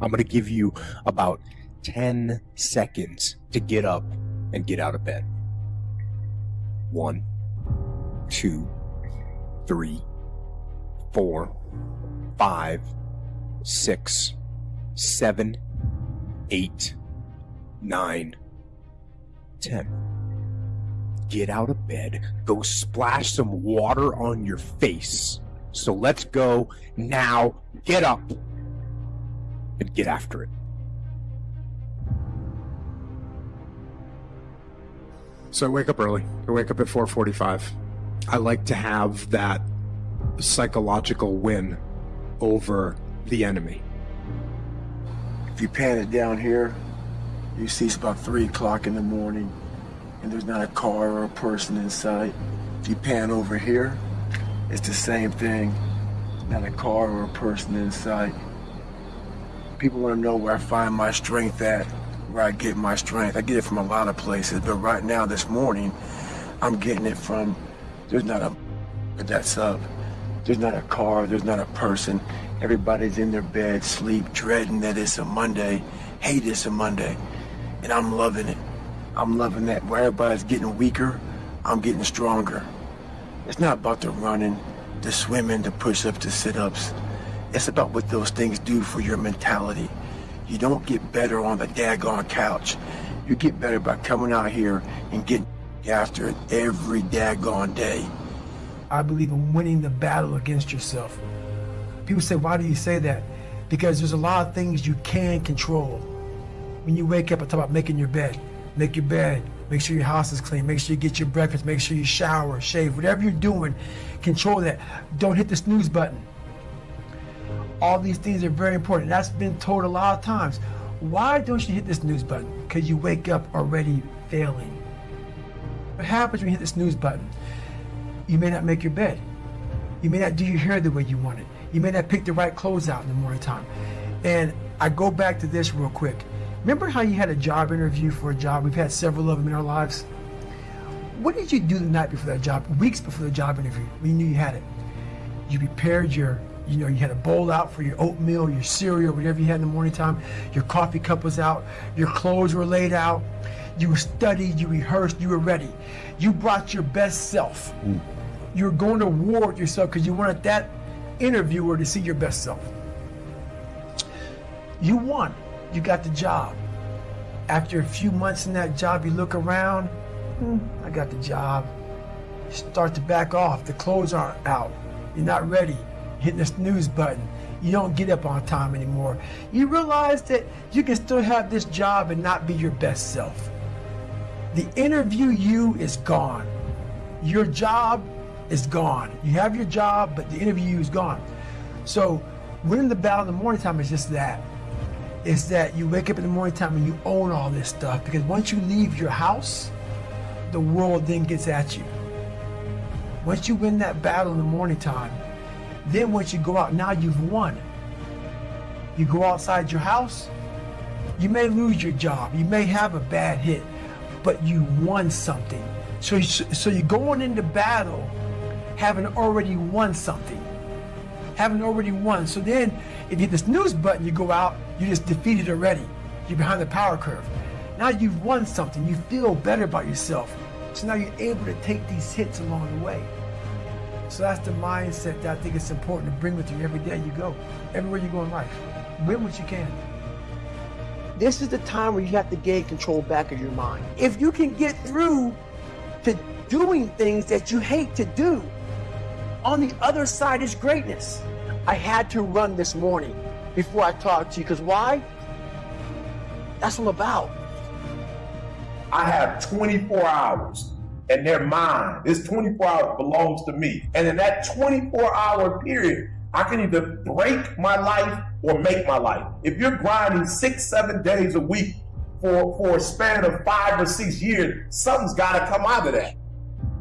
I'm going to give you about 10 seconds to get up and get out of bed. One, two, three, four, five, six, seven, eight, nine, ten. Get out of bed, go splash some water on your face. So let's go now. Get up and get after it. So I wake up early. I wake up at 4:45. I like to have that psychological win over the enemy. If you pan it down here, you see it's about three o'clock in the morning and there's not a car or a person in sight. If you pan over here, it's the same thing. Not a car or a person in sight. People want to know where I find my strength at, where I get my strength. I get it from a lot of places, but right now, this morning, I'm getting it from, there's not a that's up. There's not a car, there's not a person. Everybody's in their bed, sleep, dreading that it's a Monday, hate it's a Monday. And I'm loving it. I'm loving that where everybody's getting weaker, I'm getting stronger. It's not about the running, the swimming, the push-ups, the sit-ups. It's about what those things do for your mentality. You don't get better on the daggone couch. You get better by coming out here and getting after it every daggone day. I believe in winning the battle against yourself. People say, why do you say that? Because there's a lot of things you can control. When you wake up, I talk about making your bed. Make your bed, make sure your house is clean, make sure you get your breakfast, make sure you shower, shave, whatever you're doing, control that. Don't hit the snooze button. All these things are very important. That's been told a lot of times. Why don't you hit this snooze button? Because you wake up already failing. What happens when you hit the snooze button? You may not make your bed. You may not do your hair the way you want it. You may not pick the right clothes out in the morning time. And I go back to this real quick. Remember how you had a job interview for a job? We've had several of them in our lives. What did you do the night before that job, weeks before the job interview, you knew you had it? You prepared your, you know, you had a bowl out for your oatmeal, your cereal, whatever you had in the morning time. Your coffee cup was out. Your clothes were laid out. You studied, you rehearsed, you were ready. You brought your best self. Mm. You're going to war with yourself because you wanted that interviewer to see your best self. You won. You got the job. After a few months in that job, you look around, hmm, I got the job. You start to back off. The clothes aren't out. You're not ready. Hitting the snooze button. You don't get up on time anymore. You realize that you can still have this job and not be your best self. The interview you is gone. Your job is gone. You have your job, but the interview is gone. So winning the battle in the morning time is just that. It's that you wake up in the morning time and you own all this stuff because once you leave your house, the world then gets at you. Once you win that battle in the morning time, then once you go out, now you've won. You go outside your house, you may lose your job, you may have a bad hit, but you won something. So, so you're going into battle having already won something. Having already won. So then, if you hit the snooze button, you go out, you just defeated already. You're behind the power curve. Now you've won something. You feel better about yourself. So now you're able to take these hits along the way. So that's the mindset that I think it's important to bring with you every day you go, everywhere you go in life. Win what you can. This is the time where you have to gain control back of your mind. If you can get through to doing things that you hate to do, on the other side is greatness. I had to run this morning before I talked to you, because why? That's what I'm about. I have 24 hours and they're mine. This 24 hours belongs to me. And in that 24 hour period, I can either break my life or make my life. If you're grinding six, seven days a week for, for a span of five or six years, something's got to come out of that.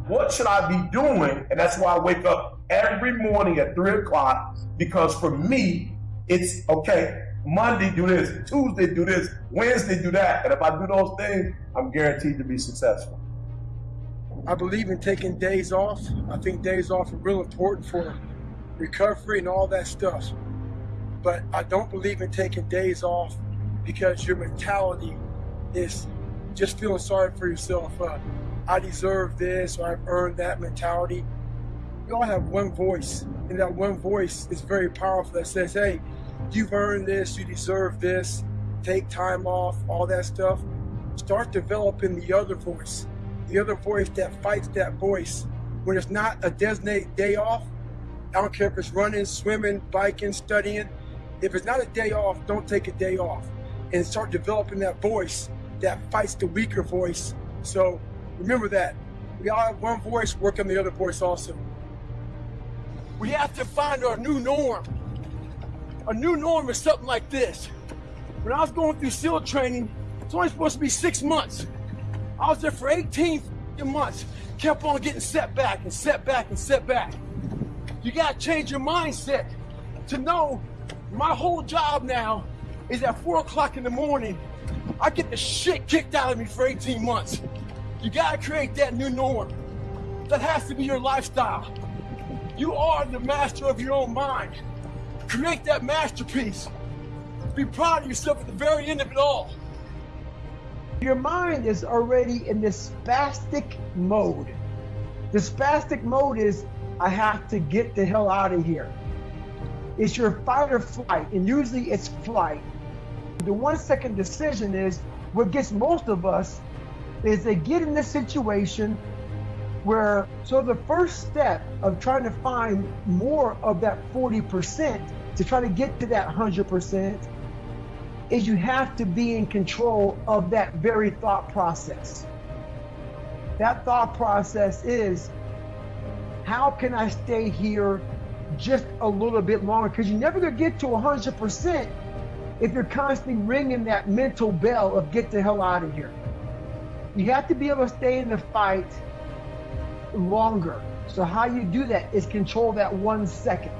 What should I be doing? And that's why I wake up every morning at three o'clock because for me, it's okay. Monday do this, Tuesday do this, Wednesday do that. And if I do those things, I'm guaranteed to be successful. I believe in taking days off. I think days off are real important for recovery and all that stuff. but I don't believe in taking days off because your mentality is just feeling sorry for yourself. Uh, I deserve this or I've earned that mentality. We all have one voice, and that one voice is very powerful that says, hey, you've earned this, you deserve this, take time off, all that stuff. Start developing the other voice, the other voice that fights that voice. When it's not a designated day off, I don't care if it's running, swimming, biking, studying. If it's not a day off, don't take a day off. And start developing that voice that fights the weaker voice. So remember that. We all have one voice, work on the other voice also. We have to find our new norm. A new norm is something like this. When I was going through SEAL training, it's only supposed to be six months. I was there for 18 months, kept on getting set back and set back and set back. You gotta change your mindset to know my whole job now is at four o'clock in the morning. I get the shit kicked out of me for 18 months. You gotta create that new norm. That has to be your lifestyle. You are the master of your own mind. Create that masterpiece. Be proud of yourself at the very end of it all. Your mind is already in this spastic mode. The spastic mode is, I have to get the hell out of here. It's your fight or flight, and usually it's flight. The one second decision is what gets most of us is they get in this situation where, so the first step of trying to find more of that 40% to try to get to that 100% is you have to be in control of that very thought process. That thought process is how can I stay here just a little bit longer? Because you're never going to get to 100% if you're constantly ringing that mental bell of get the hell out of here. You have to be able to stay in the fight longer. So how you do that is control that one second.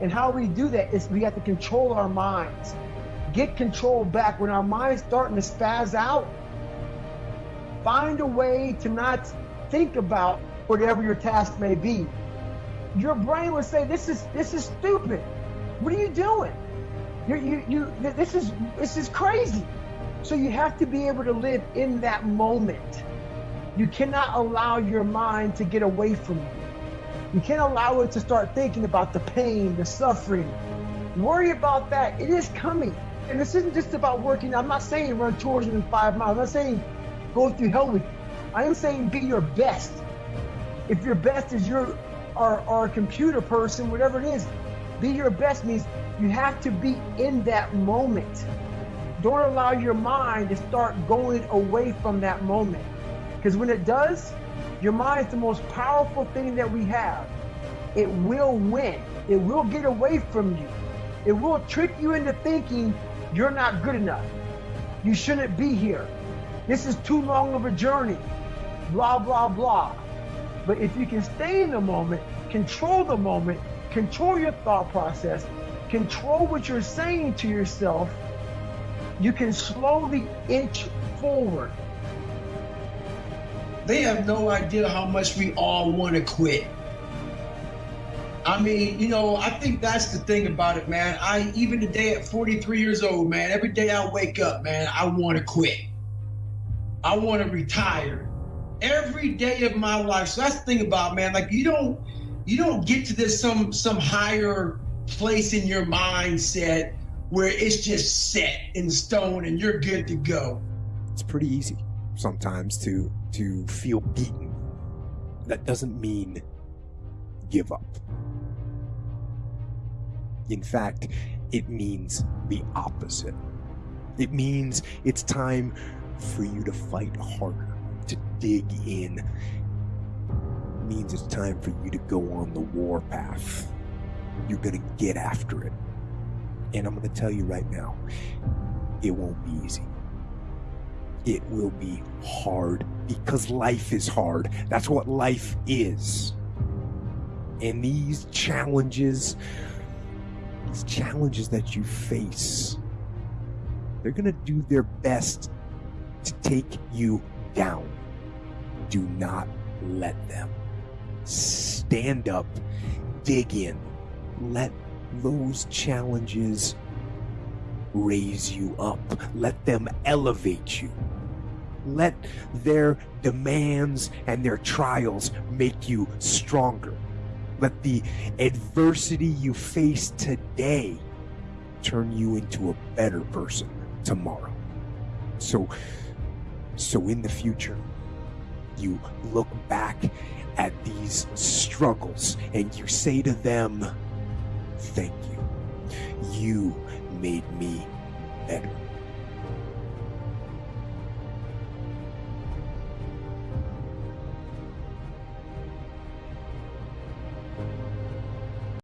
And how we do that is we have to control our minds. Get control back when our mind's starting to spaz out. Find a way to not think about whatever your task may be. Your brain would say, "This is this is stupid. What are you doing? You you you. This is this is crazy." So you have to be able to live in that moment. You cannot allow your mind to get away from you. You can't allow it to start thinking about the pain, the suffering. Worry about that. It is coming. And this isn't just about working. I'm not saying run tours in five miles. I'm not saying go through hell with. I am saying be your best. If your best is your or, or a computer person, whatever it is, be your best means you have to be in that moment. Don't allow your mind to start going away from that moment. Because when it does, your mind is the most powerful thing that we have. It will win. It will get away from you. It will trick you into thinking you're not good enough. You shouldn't be here. This is too long of a journey. Blah, blah, blah. But if you can stay in the moment, control the moment, control your thought process, control what you're saying to yourself, you can slowly inch forward. They have no idea how much we all want to quit. I mean, you know, I think that's the thing about it, man. I even today at 43 years old, man, every day I wake up, man, I want to quit. I want to retire. Every day of my life. So that's the thing about, man, like you don't you don't get to this some some higher place in your mindset where it's just set in stone and you're good to go. It's pretty easy sometimes to to feel beaten. That doesn't mean give up. In fact, it means the opposite. It means it's time for you to fight harder, to dig in. It means it's time for you to go on the war path. You're going to get after it. And I'm going to tell you right now, it won't be easy. It will be hard because life is hard. That's what life is. And these challenges, these challenges that you face, they're going to do their best to take you down. Do not let them. Stand up, dig in, let those challenges raise you up. Let them elevate you. Let their demands and their trials make you stronger. Let the adversity you face today turn you into a better person tomorrow. So, so in the future, you look back at these struggles and you say to them, Thank you. You made me better.